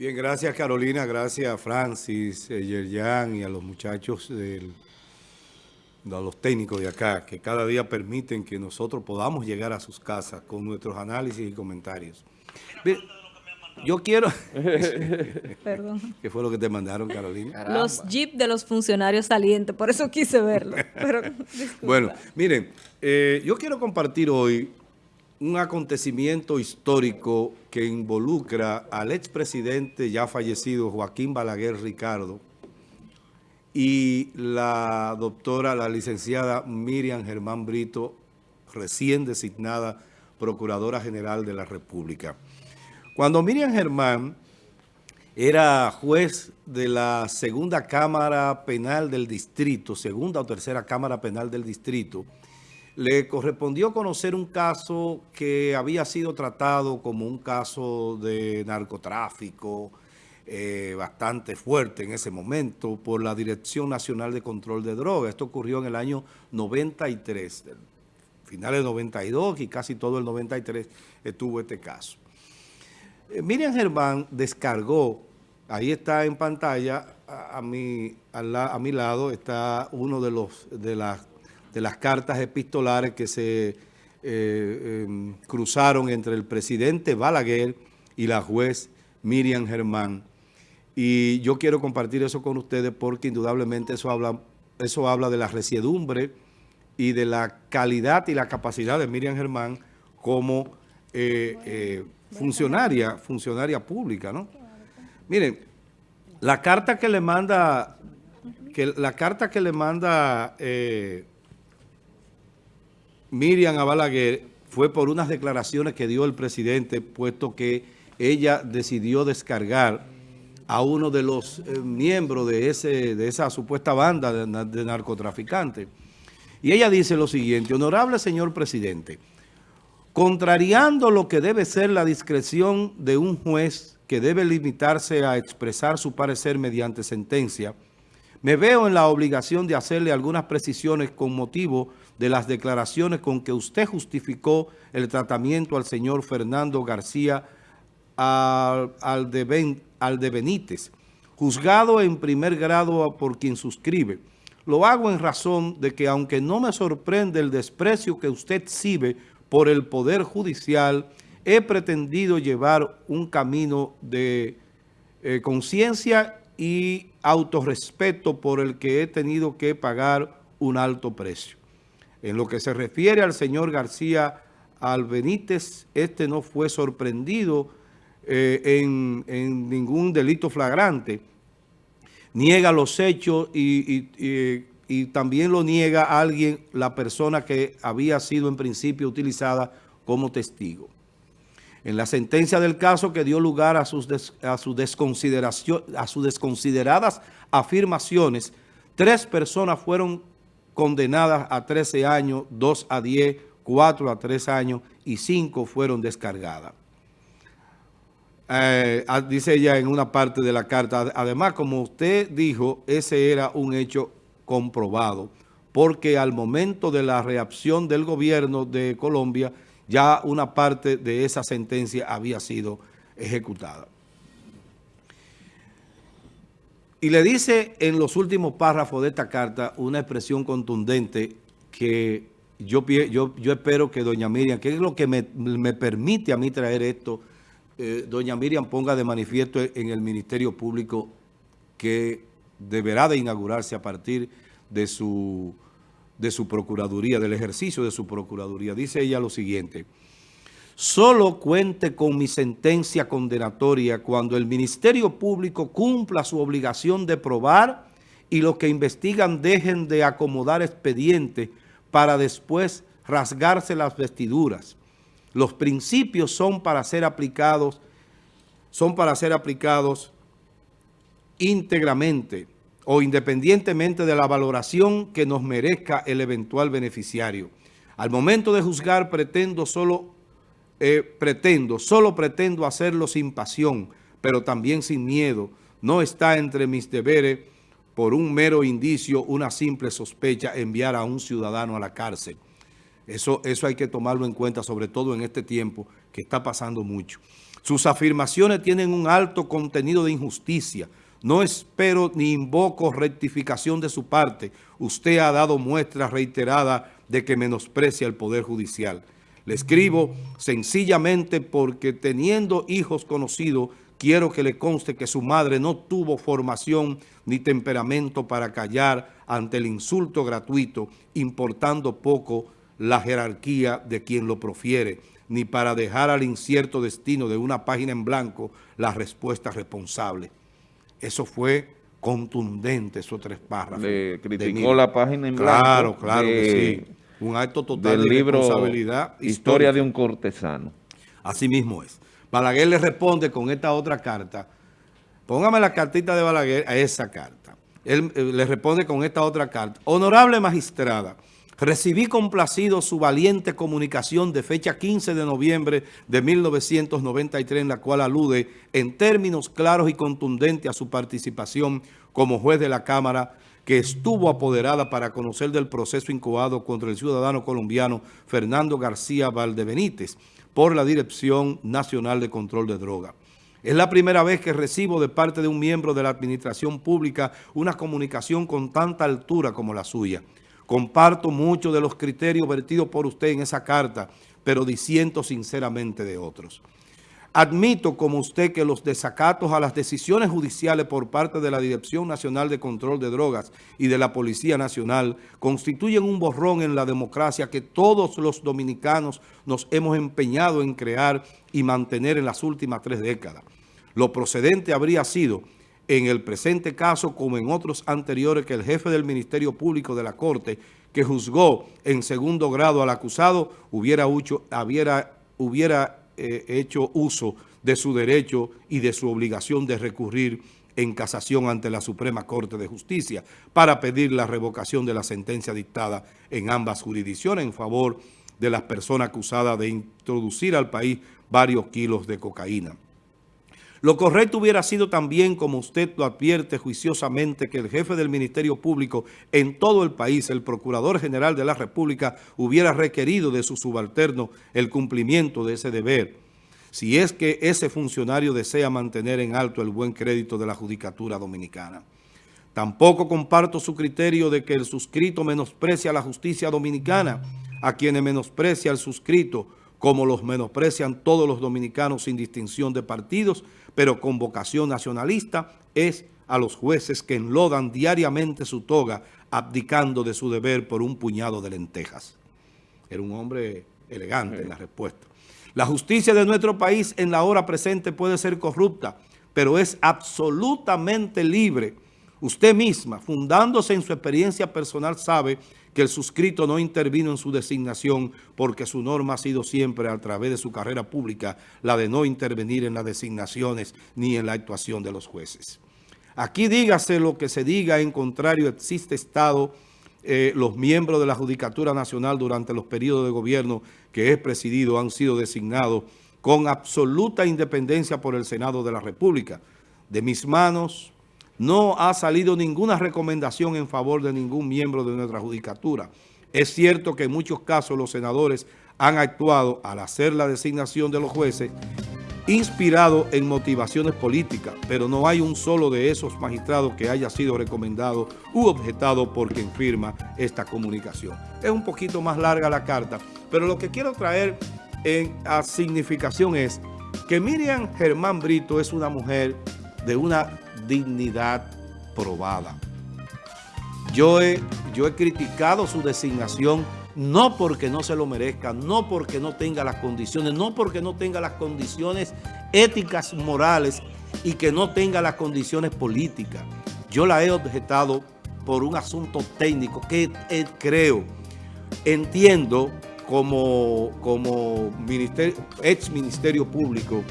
Bien, gracias Carolina, gracias a Francis, a eh, Yerjan y a los muchachos del, a los técnicos de acá, que cada día permiten que nosotros podamos llegar a sus casas con nuestros análisis y comentarios. yo quiero... Perdón. ¿Qué fue lo que te mandaron, Carolina? Los jeep de los funcionarios salientes, por eso quise verlo. bueno, miren, eh, yo quiero compartir hoy un acontecimiento histórico que involucra al expresidente ya fallecido Joaquín Balaguer Ricardo y la doctora, la licenciada Miriam Germán Brito, recién designada Procuradora General de la República. Cuando Miriam Germán era juez de la segunda Cámara Penal del Distrito, segunda o tercera Cámara Penal del Distrito, le correspondió conocer un caso que había sido tratado como un caso de narcotráfico eh, bastante fuerte en ese momento por la Dirección Nacional de Control de Drogas. Esto ocurrió en el año 93, finales del 92 y casi todo el 93 estuvo este caso. Eh, Miriam Germán descargó, ahí está en pantalla, a, mi, a, mi lado está uno de, los, de las de las cartas epistolares que se eh, em, cruzaron entre el presidente Balaguer y la juez Miriam Germán. Y yo quiero compartir eso con ustedes porque indudablemente eso habla, eso habla de la resiedumbre y de la calidad y la capacidad de Miriam Germán como eh, eh, funcionaria, funcionaria pública, ¿no? Miren, la carta que le manda, que la carta que le manda Miriam Abalaguer fue por unas declaraciones que dio el presidente, puesto que ella decidió descargar a uno de los eh, miembros de, ese, de esa supuesta banda de, narcotraficantes. Y ella dice lo siguiente, honorable señor presidente, contrariando lo que debe ser la discreción de un juez que debe limitarse a expresar su parecer mediante sentencia, me veo en la obligación de hacerle algunas precisiones con motivo las declaraciones con que usted justificó el tratamiento al señor Fernando García de, al de Benítez, juzgado en primer grado por quien suscribe. Lo hago en razón de que aunque no me sorprende el desprecio que usted exhibe por el Poder Judicial, he pretendido llevar un camino de eh, conciencia y autorrespeto por el que he tenido que pagar un alto precio. En lo que se refiere al señor García Albenítez, este no fue sorprendido eh, en, ningún delito flagrante. Niega los hechos y, también lo niega alguien, la persona que había sido en principio utilizada como testigo en la sentencia del caso que dio lugar a su a sus desconsideradas afirmaciones, tres personas fueron condenadas a 13 años, dos a 10, cuatro a 3 años y cinco fueron descargadas. Eh, dice ella en una parte de la carta, además, como usted dijo, ese era un hecho comprobado, porque al momento de la reacción del gobierno de Colombia, ya una parte de esa sentencia había sido ejecutada. Y le dice en los últimos párrafos de esta carta una expresión contundente que yo, yo, yo espero que doña Miriam, que es lo que me, permite a mí traer esto, eh, doña Miriam ponga de manifiesto en el Ministerio Público que deberá de inaugurarse a partir de su de su procuraduría, del ejercicio de su procuraduría. Dice ella lo siguiente, solo cuente con mi sentencia condenatoria cuando el Ministerio Público cumpla su obligación de probar y los que investigan dejen de acomodar expedientes para después rasgarse las vestiduras. Los principios son para ser aplicados, son para ser aplicados íntegramente o independientemente de la valoración que nos merezca el eventual beneficiario. Al momento de juzgar pretendo solo, eh, pretendo, solo pretendo hacerlo sin pasión, pero también sin miedo. No está entre mis deberes por un mero indicio, una simple sospecha, enviar a un ciudadano a la cárcel. Eso, eso hay que tomarlo en cuenta, sobre todo en este tiempo que está pasando mucho. Sus afirmaciones tienen un alto contenido de injusticia. No espero ni invoco rectificación de su parte. Usted ha dado muestra reiterada de que menosprecia el Poder Judicial. Le escribo sencillamente porque teniendo hijos conocidos, quiero que le conste que su madre no tuvo formación ni temperamento para callar ante el insulto gratuito, importando poco la jerarquía de quien lo profiere, ni para dejar al incierto destino de una página en blanco la respuesta responsable. Eso fue contundente, esos tres párrafos. Le criticó la página en blanco. Claro, claro que sí un acto total de responsabilidad. Historia de un cortesano. Así mismo es. Balaguer le responde con esta otra carta. Póngame la cartita de Balaguer a esa carta. Él eh, le responde con esta otra carta. Honorable magistrada, recibí complacido su valiente comunicación de fecha 15 de noviembre de 1993 en la cual alude en términos claros y contundentes a su participación como juez de la Cámara que estuvo apoderada para conocer del proceso incubado contra el ciudadano colombiano Fernando García Valdebenítez por la Dirección Nacional de Control de Droga. Es la primera vez que recibo de parte de un miembro de la administración pública una comunicación con tanta altura como la suya. Comparto muchos de los criterios vertidos por usted en esa carta, pero disiento sinceramente de otros. Admito como usted que los desacatos a las decisiones judiciales por parte de la Dirección Nacional de Control de Drogas y de la Policía Nacional constituyen un borrón en la democracia que todos los dominicanos nos hemos empeñado en crear y mantener en las últimas tres décadas. Lo procedente habría sido, en el presente caso como en otros anteriores, que el jefe del Ministerio Público de la Corte, que juzgó en segundo grado al acusado, hubiera, hubiera, hubiera eh, hecho uso de su derecho y de su obligación de recurrir en casación ante la Suprema Corte de Justicia para pedir la revocación de la sentencia dictada en ambas jurisdicciones en favor de las personas acusadas de introducir al país varios kilos de cocaína. Lo correcto hubiera sido también, como usted lo advierte juiciosamente, que el jefe del Ministerio Público en todo el país, el Procurador General de la República, hubiera requerido de su subalterno el cumplimiento de ese deber, si es que ese funcionario desea mantener en alto el buen crédito de la Judicatura Dominicana. Tampoco comparto su criterio de que el suscrito menosprecia a la justicia dominicana, a quienes menosprecia el suscrito, como los menosprecian todos los dominicanos sin distinción de partidos, pero con vocación nacionalista, es a los jueces que enlodan diariamente su toga, abdicando de su deber por un puñado de lentejas. Era un hombre elegante en la respuesta. La justicia de nuestro país en la hora presente puede ser corrupta, pero es absolutamente libre. Usted misma, fundándose en su experiencia personal, sabe que el suscrito no intervino en su designación porque su norma ha sido siempre a través de su carrera pública la de no intervenir en las designaciones ni en la actuación de los jueces. Aquí dígase lo que se diga, en contrario existe Estado, eh, los miembros de la Judicatura Nacional durante los periodos de gobierno que es presidido han sido designados con absoluta independencia por el Senado de la República. De mis manos no ha salido ninguna recomendación en favor de ningún miembro de nuestra judicatura. Es cierto que en muchos casos los senadores han actuado al hacer la designación de los jueces inspirado en motivaciones políticas, pero no hay un solo de esos magistrados que haya sido recomendado u objetado por quien firma esta comunicación. Es un poquito más larga la carta, pero lo que quiero traer a significación es que Miriam Germán Brito es una mujer de una dignidad probada. Yo he, yo he criticado su designación no porque no se lo merezca, no porque no tenga las condiciones, no porque no tenga las condiciones éticas, morales y que no tenga las condiciones políticas. Yo la he objetado por un asunto técnico que eh, creo, entiendo como, como ex ministerio público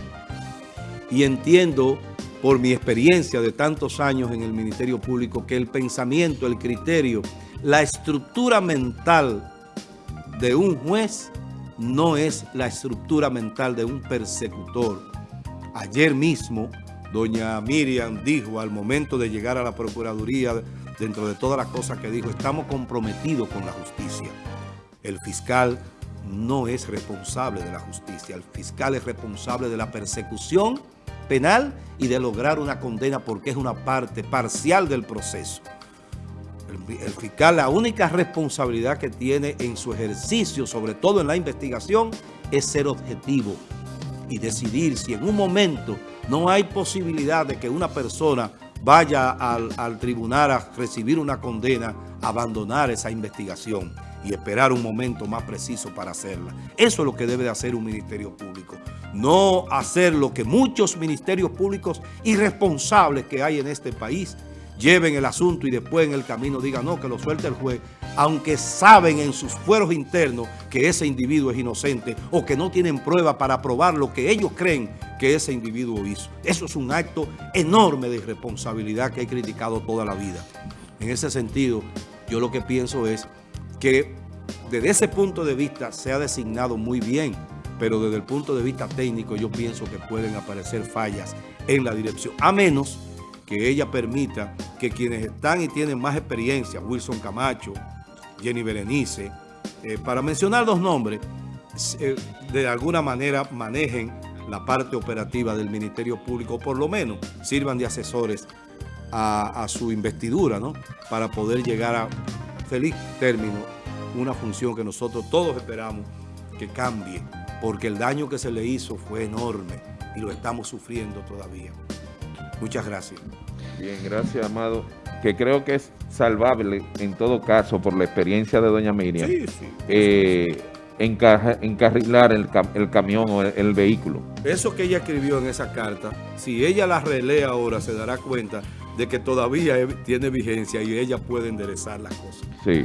y entiendo por mi experiencia de tantos años en el Ministerio Público, que el pensamiento, el criterio, la estructura mental de un juez no es la estructura mental de un persecutor. Ayer mismo, doña Miriam dijo al momento de llegar a la Procuraduría, dentro de todas las cosas que dijo, estamos comprometidos con la justicia. El fiscal no es responsable de la justicia. El fiscal es responsable de la persecución penal y de lograr una condena porque es una parte parcial del proceso. El, fiscal, la única responsabilidad que tiene en su ejercicio, sobre todo en la investigación, es ser objetivo y decidir si en un momento no hay posibilidad de que una persona vaya al, al tribunal a recibir una condena, abandonar esa investigación y esperar un momento más preciso para hacerla. Eso es lo que debe de hacer un ministerio público. No hacer lo que muchos ministerios públicos irresponsables que hay en este país lleven el asunto y después en el camino digan no, que lo suelte el juez, aunque saben en sus fueros internos que ese individuo es inocente o que no tienen prueba para probar lo que ellos creen que ese individuo hizo. Eso es un acto enorme de irresponsabilidad que he criticado toda la vida. En ese sentido, yo lo que pienso es que desde ese punto de vista se ha designado muy bien, pero desde el punto de vista técnico yo pienso que pueden aparecer fallas en la dirección, a menos que ella permita que quienes están y tienen más experiencia, Wilson Camacho, Jenny Berenice, eh, para mencionar dos nombres, eh, de alguna manera manejen la parte operativa del Ministerio Público, o por lo menos sirvan de asesores a, a su investidura, ¿no? Para poder llegar a feliz término una función que nosotros todos esperamos que cambie, porque el daño que se le hizo fue enorme y lo estamos sufriendo todavía. Muchas gracias. Bien, gracias, Amado. Que creo que es salvable en todo caso por la experiencia de doña Miriam. Sí, sí. Eh, enca encarrilar el, cam el, camión o el, el, vehículo. Eso que ella escribió en esa carta, si ella la relee ahora, se dará cuenta de que todavía tiene vigencia y ella puede enderezar las cosas. Sí.